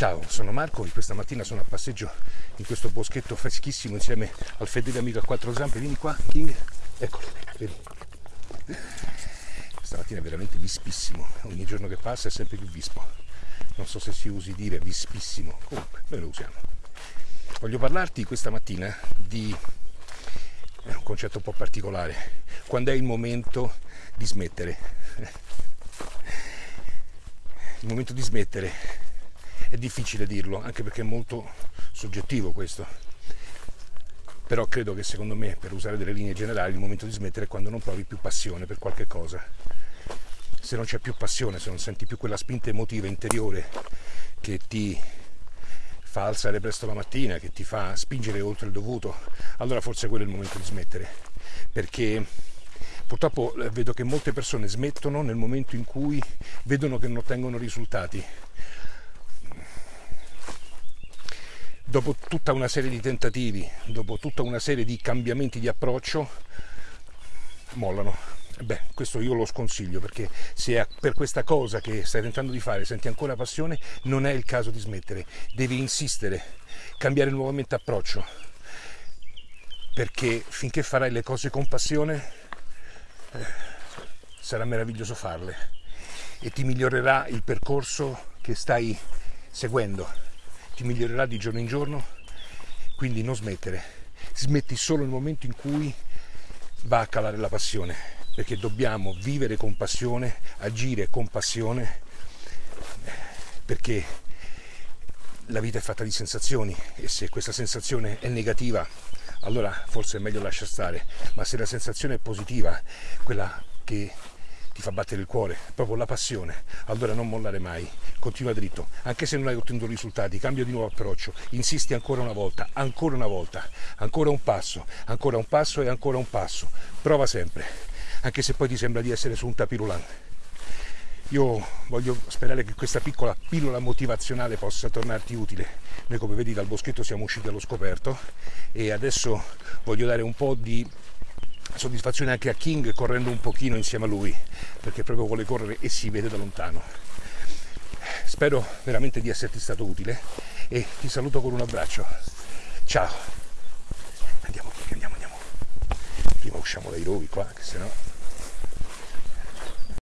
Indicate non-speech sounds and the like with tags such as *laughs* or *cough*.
Ciao, sono Marco e questa mattina sono a passeggio in questo boschetto freschissimo insieme al fedele amico a quattro zampe. Vieni qua, King. Eccolo, vedi. Stamattina è veramente vispissimo, ogni giorno che passa è sempre più vispo. Non so se si usi dire vispissimo, comunque noi lo usiamo. Voglio parlarti questa mattina di un concetto un po' particolare, quando è il momento di smettere. *laughs* Il momento di smettere è difficile dirlo, anche perché è molto soggettivo questo. Però credo che secondo me, per usare delle linee generali, il momento di smettere è quando non provi più passione per qualche cosa. Se non c'è più passione, se non senti più quella spinta emotiva interiore che ti fa alzare presto la mattina, che ti fa spingere oltre il dovuto, allora forse quello è il momento di smettere. Perché purtroppo eh, vedo che molte persone smettono nel momento in cui vedono che non ottengono risultati dopo tutta una serie di tentativi, dopo tutta una serie di cambiamenti di approccio, mollano. Beh, questo io lo sconsiglio perché se per questa cosa che stai tentando di fare senti ancora passione, non è il caso di smettere, devi insistere, cambiare nuovamente approccio, perché finché farai le cose con passione eh, sarà meraviglioso farle. E ti migliorerà il percorso che stai seguendo ti migliorerà di giorno in giorno, quindi non smettere, smetti solo nel momento in cui va a calare la passione, perché dobbiamo vivere con passione, agire con passione, perché la vita è fatta di sensazioni e se questa sensazione è negativa allora forse è meglio lasciare stare, ma se la sensazione è positiva, quella che ti fa battere il cuore, proprio la passione, allora non mollare mai, continua dritto, anche se non hai ottenuto risultati, cambia di nuovo approccio, insisti ancora una volta, ancora una volta, ancora un passo, ancora un passo e ancora un passo, prova sempre, anche se poi ti sembra di essere su un tapirulante. Io voglio sperare che questa piccola pillola motivazionale possa tornarti utile. Noi come vedi dal boschetto siamo usciti allo scoperto e adesso voglio dare un po' di soddisfazione anche a King correndo un pochino insieme a lui perché proprio vuole correre e si vede da lontano. Spero veramente di esserti stato utile e ti saluto con un abbraccio. Ciao. Andiamo andiamo andiamo. Prima usciamo dai rovi qua che sennò